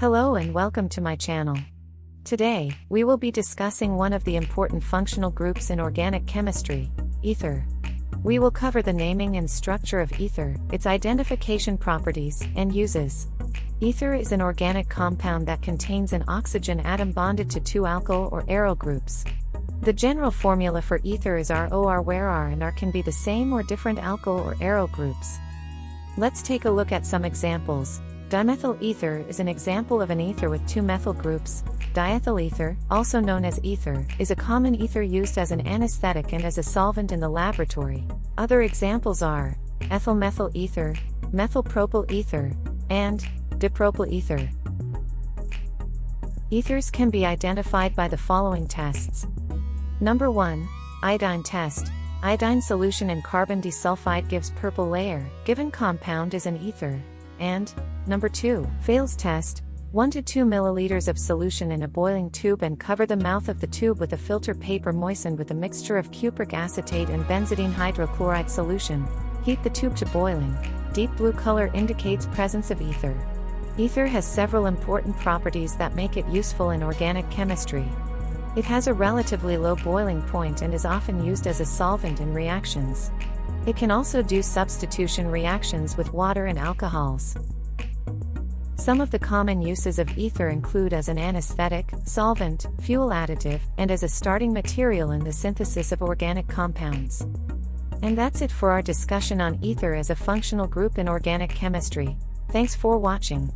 Hello and welcome to my channel. Today, we will be discussing one of the important functional groups in organic chemistry, ether. We will cover the naming and structure of ether, its identification properties, and uses. Ether is an organic compound that contains an oxygen atom bonded to two alkyl or aryl groups. The general formula for ether is ROR where R and R can be the same or different alkyl or aryl groups. Let's take a look at some examples. Dimethyl ether is an example of an ether with two methyl groups. Diethyl ether, also known as ether, is a common ether used as an anesthetic and as a solvent in the laboratory. Other examples are ethyl methyl ether, methyl propyl ether, and dipropyl ether. Ethers can be identified by the following tests. Number 1. Iodine test. Iodine solution in carbon disulfide gives purple layer, given compound is an ether. And, number 2, fails test, 1 to 2 milliliters of solution in a boiling tube and cover the mouth of the tube with a filter paper moistened with a mixture of cupric acetate and benzidine hydrochloride solution. Heat the tube to boiling. Deep blue color indicates presence of ether. Ether has several important properties that make it useful in organic chemistry. It has a relatively low boiling point and is often used as a solvent in reactions. It can also do substitution reactions with water and alcohols. Some of the common uses of ether include as an anesthetic, solvent, fuel additive, and as a starting material in the synthesis of organic compounds. And that's it for our discussion on ether as a functional group in organic chemistry. Thanks for watching.